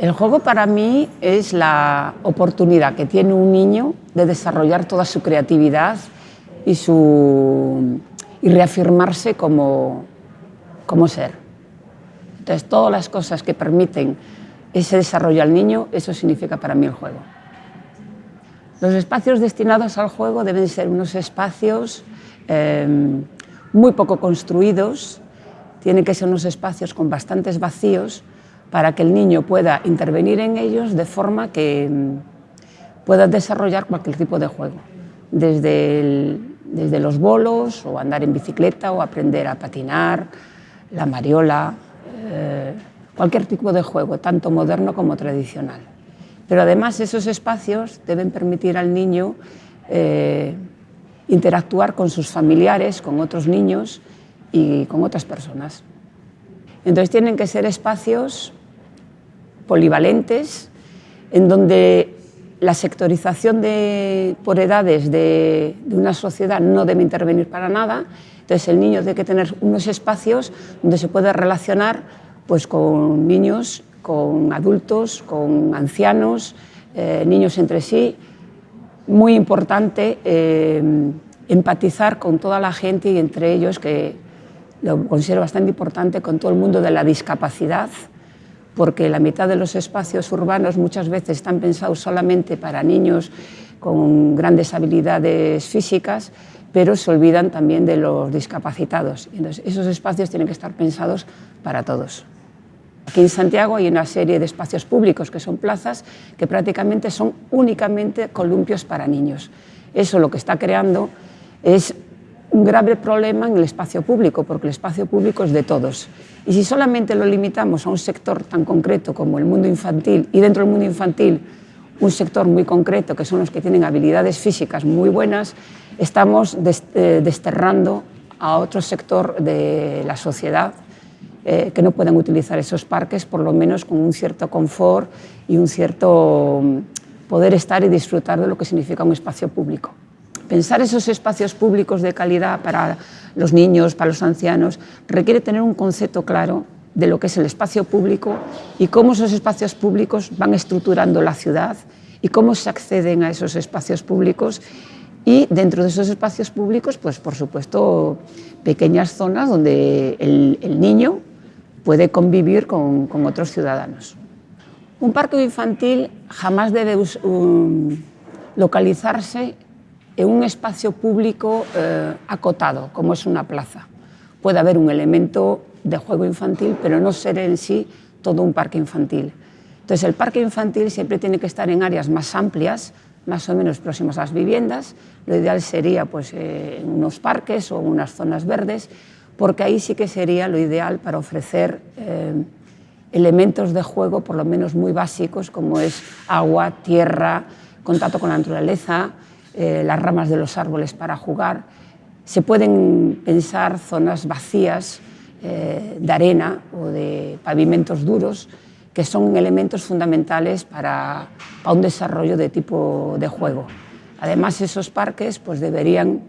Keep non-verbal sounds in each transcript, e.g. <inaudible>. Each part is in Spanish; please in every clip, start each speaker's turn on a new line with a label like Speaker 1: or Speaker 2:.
Speaker 1: El juego para mí es la oportunidad que tiene un niño de desarrollar toda su creatividad y, su, y reafirmarse como, como ser. Entonces, todas las cosas que permiten ese desarrollo al niño, eso significa para mí el juego. Los espacios destinados al juego deben ser unos espacios eh, muy poco construidos, tienen que ser unos espacios con bastantes vacíos para que el niño pueda intervenir en ellos de forma que mm, pueda desarrollar cualquier tipo de juego, desde, desde los bolos o andar en bicicleta o aprender a patinar, la mariola, eh, cualquier tipo de juego, tanto moderno como tradicional. Pero además esos espacios deben permitir al niño eh, interactuar con sus familiares, con otros niños y con otras personas. Entonces tienen que ser espacios polivalentes en donde la sectorización por edades de, una sociedad no debe intervenir para nada, entonces el niño tiene que tener unos espacios donde se puede relacionar pues, con niños, con adultos, con ancianos, eh, niños entre sí, muy importante eh, empatizar con toda la gente y entre ellos, que lo considero bastante importante, con todo el mundo de la discapacidad, porque la mitad de los espacios urbanos muchas veces están pensados solamente para niños con grandes habilidades físicas, pero se olvidan también de los discapacitados. Entonces, esos espacios tienen que estar pensados para todos. Aquí en Santiago hay una serie de espacios públicos que son plazas que prácticamente son únicamente columpios para niños. Eso lo que está creando es un grave problema en el espacio público, porque el espacio público es de todos. Y si solamente lo limitamos a un sector tan concreto como el mundo infantil, y dentro del mundo infantil un sector muy concreto, que son los que tienen habilidades físicas muy buenas, estamos eh, desterrando a otro sector de la sociedad eh, que no puedan utilizar esos parques, por lo menos con un cierto confort y un cierto mm, poder estar y disfrutar de lo que significa un espacio público. Pensar esos espacios públicos de calidad para los niños, para los ancianos, requiere tener un concepto claro de lo que es el espacio público y cómo esos espacios públicos van estructurando la ciudad y cómo se acceden a esos espacios públicos y dentro de esos espacios públicos, pues por supuesto, pequeñas zonas donde el, niño puede convivir con, con otros ciudadanos. Un parque infantil jamás debe um, localizarse en un espacio público eh, acotado, como es una plaza. Puede haber un elemento de juego infantil, pero no ser en sí todo un parque infantil. Entonces, el parque infantil siempre tiene que estar en áreas más amplias, más o menos próximas a las viviendas. Lo ideal sería pues, eh, en unos parques o en unas zonas verdes, porque ahí sí que sería lo ideal para ofrecer eh, elementos de juego, por lo menos muy básicos, como es agua, tierra, contacto con la naturaleza, eh, las ramas de los árboles para jugar. Se pueden pensar zonas vacías eh, de arena o de pavimentos duros, que son elementos fundamentales para, un desarrollo de tipo de juego. Además, esos parques pues, deberían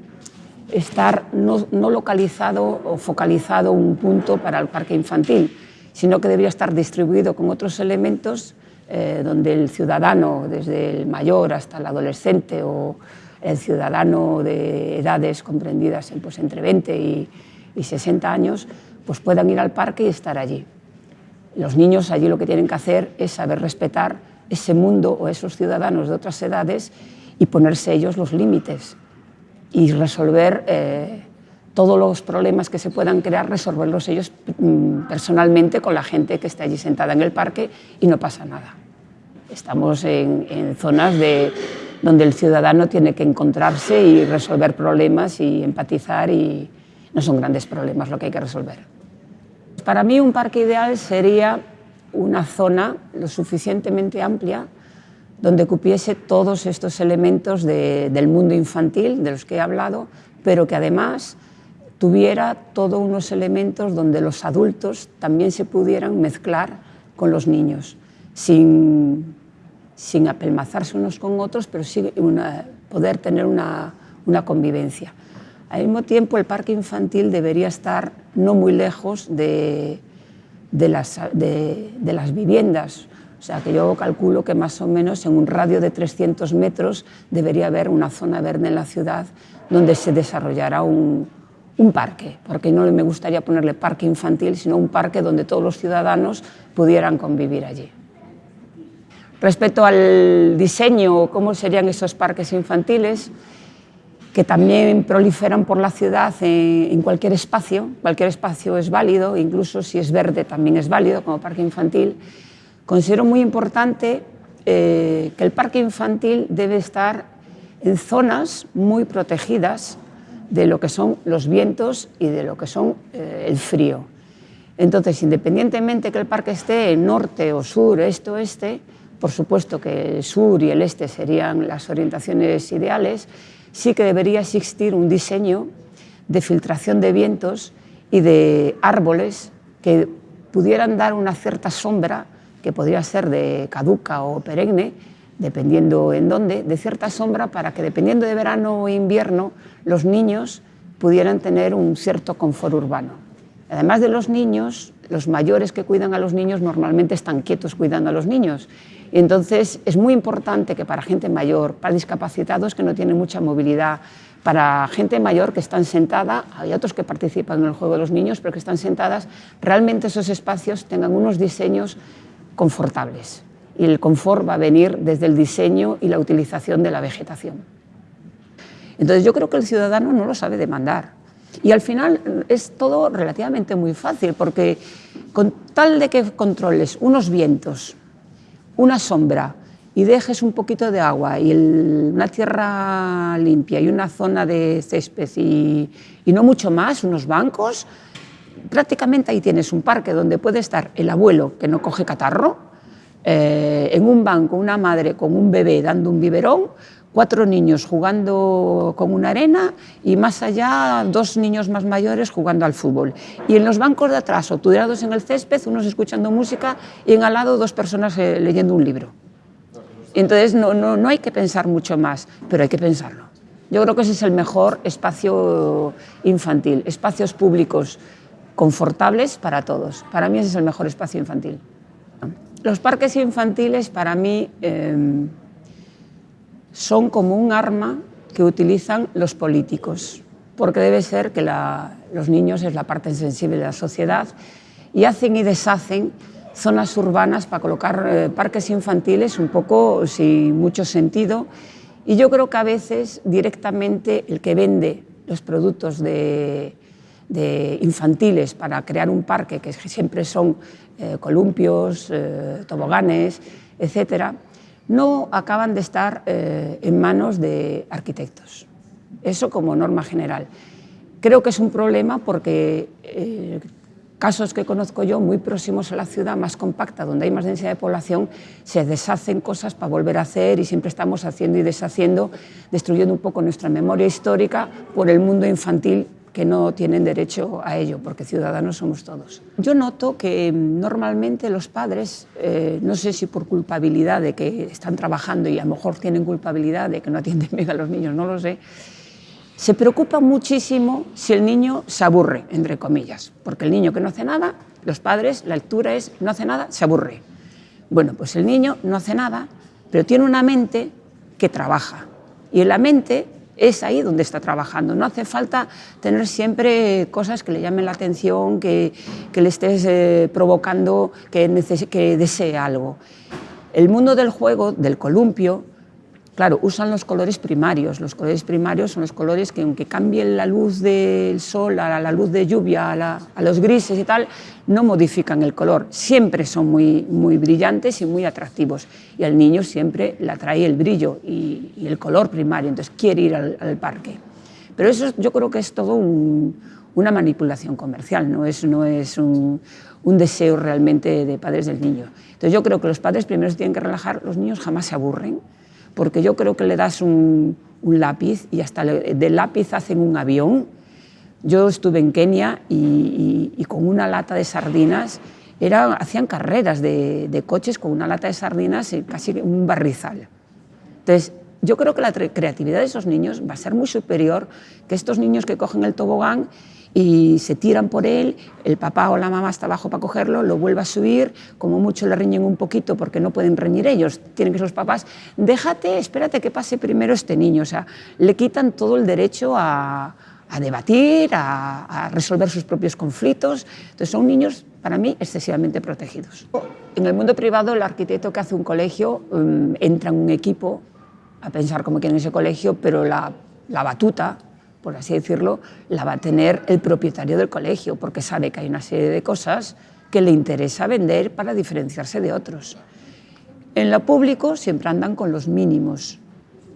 Speaker 1: estar no, no, localizado o focalizado un punto para el parque infantil, sino que debería estar distribuido con otros elementos eh, donde el ciudadano, desde el mayor hasta el adolescente o el ciudadano de edades comprendidas en, pues, entre 20 y, y 60 años, pues puedan ir al parque y estar allí. Los niños allí lo que tienen que hacer es saber respetar ese mundo o esos ciudadanos de otras edades y ponerse ellos los límites y resolver eh, todos los problemas que se puedan crear, resolverlos ellos mm, personalmente con la gente que está allí sentada en el parque y no pasa nada. Estamos en, en zonas de, donde el ciudadano tiene que encontrarse y resolver problemas y empatizar y no son grandes problemas lo que hay que resolver. Para mí un parque ideal sería una zona lo suficientemente amplia donde cupiese todos estos elementos de, del mundo infantil de los que he hablado, pero que además tuviera todos unos elementos donde los adultos también se pudieran mezclar con los niños, sin, sin apelmazarse unos con otros, pero sí poder tener una, una convivencia. Al mismo tiempo, el parque infantil debería estar no muy lejos de, de, las, de, las viviendas, O sea que yo calculo que más o menos en un radio de 300 metros debería haber una zona verde en la ciudad donde se desarrollara un, un parque, porque no me gustaría ponerle parque infantil, sino un parque donde todos los ciudadanos pudieran convivir allí. Respecto al diseño, cómo serían esos parques infantiles, que también proliferan por la ciudad en, cualquier espacio, cualquier espacio es válido, incluso si es verde también es válido como parque infantil, considero muy importante eh, que el parque infantil debe estar en zonas muy protegidas de lo que son los vientos y de lo que son eh, el frío. Entonces, independientemente que el parque esté en norte o sur, este o oeste, por supuesto que el sur y el este serían las orientaciones ideales, sí que debería existir un diseño de filtración de vientos y de árboles que pudieran dar una cierta sombra, que podría ser de caduca o perenne, dependiendo en dónde, de cierta sombra para que dependiendo de verano o invierno los niños pudieran tener un cierto confort urbano. Además de los niños, los mayores que cuidan a los niños normalmente están quietos cuidando a los niños. Y entonces es muy importante que para gente mayor, para discapacitados que no tienen mucha movilidad, para gente mayor que están sentada, hay otros que participan en el juego de los niños, pero que están sentadas, realmente esos espacios tengan unos diseños confortables y el confort va a venir desde el diseño y la utilización de la vegetación. Entonces yo creo que el ciudadano no lo sabe demandar y al final es todo relativamente muy fácil porque con tal de que controles unos vientos, una sombra y dejes un poquito de agua y una tierra limpia y una zona de césped y, y no mucho más, unos bancos, prácticamente ahí tienes un parque donde puede estar el abuelo que no coge catarro, eh, en un banco una madre con un bebé dando un biberón, cuatro niños jugando con una arena y más allá dos niños más mayores jugando al fútbol. Y en los bancos de atrás, obturados en el césped, unos escuchando música y en al lado dos personas eh, leyendo un libro. Entonces no, no, no hay que pensar mucho más, pero hay que pensarlo. Yo creo que ese es el mejor espacio infantil, espacios públicos confortables para todos. Para mí ese es el mejor espacio infantil. Los parques infantiles para mí em, son como un arma que utilizan los políticos, porque debe ser que los niños es la parte sensible de la sociedad y hacen y deshacen zonas urbanas para colocar eh, parques infantiles un poco sin mucho sentido y yo creo que a veces directamente el que vende los productos de, infantiles para crear un parque, que siempre son eh, columpios, eh, toboganes, etcétera, no acaban de estar eh, en manos de arquitectos. Eso como norma general. Creo que es un problema porque casos que conozco yo, muy próximos a la ciudad, más compacta, donde hay más densidad de población, se deshacen cosas para volver a hacer y siempre estamos haciendo y deshaciendo, destruyendo un poco nuestra memoria histórica por el mundo infantil que no tienen derecho a ello, porque ciudadanos somos todos. Yo noto que mm, normalmente los padres, eh, no sé si por culpabilidad de que están trabajando y a lo mejor tienen culpabilidad de que no atienden <laughs> bien a los niños, no lo sé, se preocupan muchísimo si el niño se aburre, entre comillas, porque el niño que no hace nada, los padres, la lectura es no hace nada, se aburre. Bueno, pues el niño no hace nada, pero tiene una mente que trabaja. Y en la mente es ahí donde está trabajando. No hace falta tener siempre cosas que le llamen la atención, que, le estés eh, provocando que, que desee algo. El mundo del juego, del columpio, Claro, usan los colores primarios. Los colores primarios son los colores que aunque cambien la luz del sol a la luz de lluvia, a, los grises y tal, no modifican el color. Siempre son muy, muy brillantes y muy atractivos. Y al niño siempre le atrae el brillo y, el color primario, entonces quiere ir al, parque. Pero eso yo creo que es todo una manipulación comercial, no es, un, un deseo realmente de padres del niño. Entonces yo creo que los padres primero tienen que relajar, los niños jamás se aburren, porque yo creo que le das un, lápiz y hasta del lápiz hacen un avión. Yo estuve en Kenia y, con una lata de sardinas era, hacían carreras de, coches con una lata de sardinas y casi un barrizal. Entonces, yo creo que la creatividad de esos niños va a ser muy superior que estos niños que cogen el tobogán y se tiran por él, el papá o la mamá está abajo para cogerlo, lo vuelve a subir, como mucho le riñen un poquito porque no pueden reñir ellos, tienen que ser los papás, déjate, espérate que pase primero este niño, o sea, le quitan todo el derecho a, debatir, a, resolver sus propios conflictos, entonces son niños para mí excesivamente protegidos. En el mundo privado el arquitecto que hace un colegio mm, entra en un equipo a pensar cómo quiere ese colegio, pero la, la batuta por así decirlo, la va a tener el propietario del colegio, porque sabe que hay una serie de cosas que le interesa vender para diferenciarse de otros. En lo público siempre andan con los mínimos,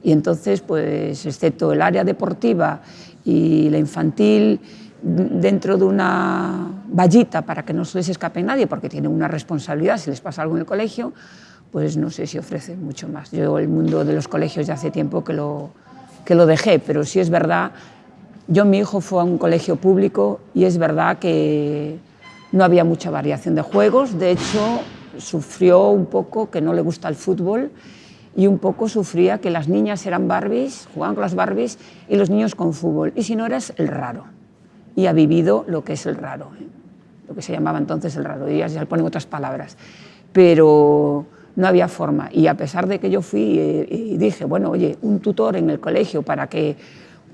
Speaker 1: y entonces, pues, excepto el área deportiva y la infantil, dentro de una vallita para que no se les escape nadie, porque tienen una responsabilidad si les pasa algo en el colegio, pues no sé si ofrece mucho más. Yo el mundo de los colegios ya hace tiempo que lo, que lo dejé, pero sí es verdad yo, mi hijo fue a un colegio público y es verdad que no había mucha variación de juegos, de hecho sufrió un poco que no le gusta el fútbol y un poco sufría que las niñas eran Barbies, jugaban con las Barbies y los niños con fútbol, y si no eras el raro. Y ha vivido lo que es el raro, ¿eh? lo que se llamaba entonces el raro, y ya le ponen otras palabras. Pero no había forma, y a pesar de que yo fui eh, y dije, bueno, oye, un tutor en el colegio para que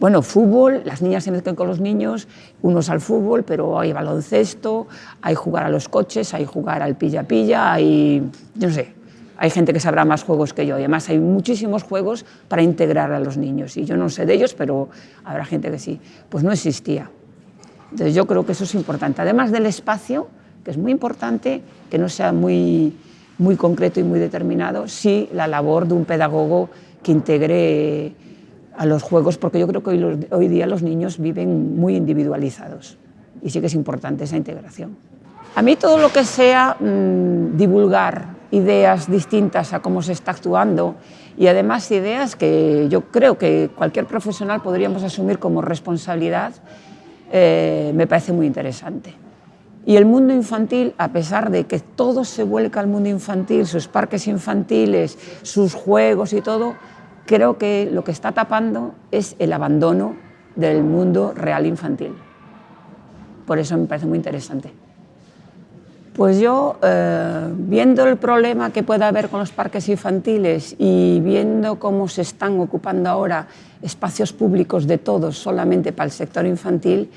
Speaker 1: bueno, fútbol, las niñas se mezclan con los niños, unos al fútbol, pero hay baloncesto, hay jugar a los coches, hay jugar al pilla-pilla, hay, no sé, hay gente que sabrá más juegos que yo y además hay muchísimos juegos para integrar a los niños y yo no sé de ellos, pero habrá gente que sí. Pues no existía. Entonces yo creo que eso es importante. Además del espacio, que es muy importante, que no sea muy, muy concreto y muy determinado, sí la labor de un pedagogo que integre a los juegos, porque yo creo que hoy, día los niños viven muy individualizados y sí que es importante esa integración. A mí todo lo que sea mm, divulgar ideas distintas a cómo se está actuando y además ideas que yo creo que cualquier profesional podríamos asumir como responsabilidad, eh, me parece muy interesante. Y el mundo infantil, a pesar de que todo se vuelca al mundo infantil, sus parques infantiles, sus juegos y todo, creo que lo que está tapando es el abandono del mundo real infantil. Por eso me parece muy interesante. Pues yo, eh, viendo el problema que puede haber con los parques infantiles y viendo cómo se están ocupando ahora espacios públicos de todos solamente para el sector infantil,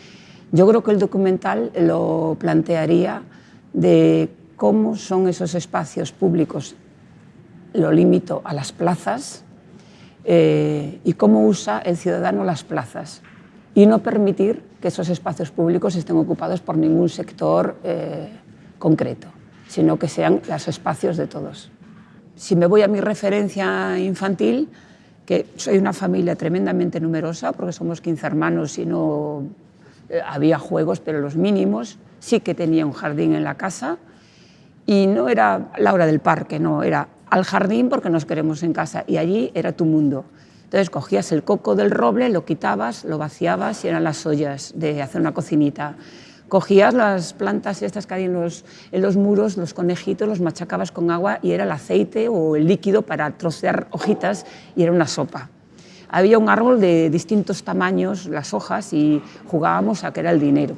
Speaker 1: yo creo que el documental lo plantearía de cómo son esos espacios públicos. Lo limito a las plazas, eh, y cómo usa el ciudadano las plazas y no permitir que esos espacios públicos estén ocupados por ningún sector eh, concreto, sino que sean los espacios de todos. Si me voy a mi referencia infantil, que soy una familia tremendamente numerosa, porque somos 15 hermanos y no eh, había juegos, pero los mínimos, sí que tenía un jardín en la casa, y no era la hora del parque, no, era al jardín porque nos queremos en casa y allí era tu mundo. Entonces cogías el coco del roble, lo quitabas, lo vaciabas y eran las ollas de hacer una cocinita. Cogías las plantas estas que hay en los, en los muros, los conejitos, los machacabas con agua y era el aceite o el líquido para trocear hojitas y era una sopa. Había un árbol de distintos tamaños, las hojas, y jugábamos a que era el dinero.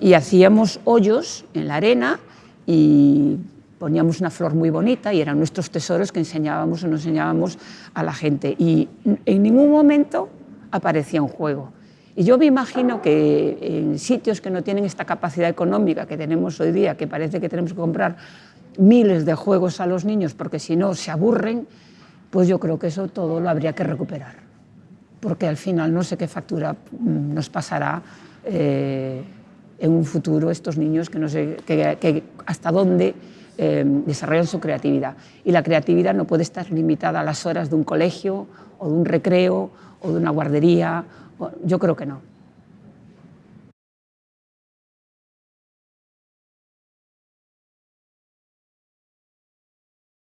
Speaker 1: Y hacíamos hoyos en la arena y poníamos una flor muy bonita y eran nuestros tesoros que enseñábamos o nos enseñábamos a la gente. Y en ningún momento aparecía un juego. Y yo me imagino que en sitios que no tienen esta capacidad económica que tenemos hoy día, que parece que tenemos que comprar miles de juegos a los niños porque si no se aburren, pues yo creo que eso todo lo habría que recuperar. Porque al final no sé qué factura mm, nos pasará eh, en un futuro estos niños que no sé que hasta dónde eh, desarrollan su creatividad. Y la creatividad no puede estar limitada a las horas de un colegio o de un recreo o de una guardería. Yo creo que no.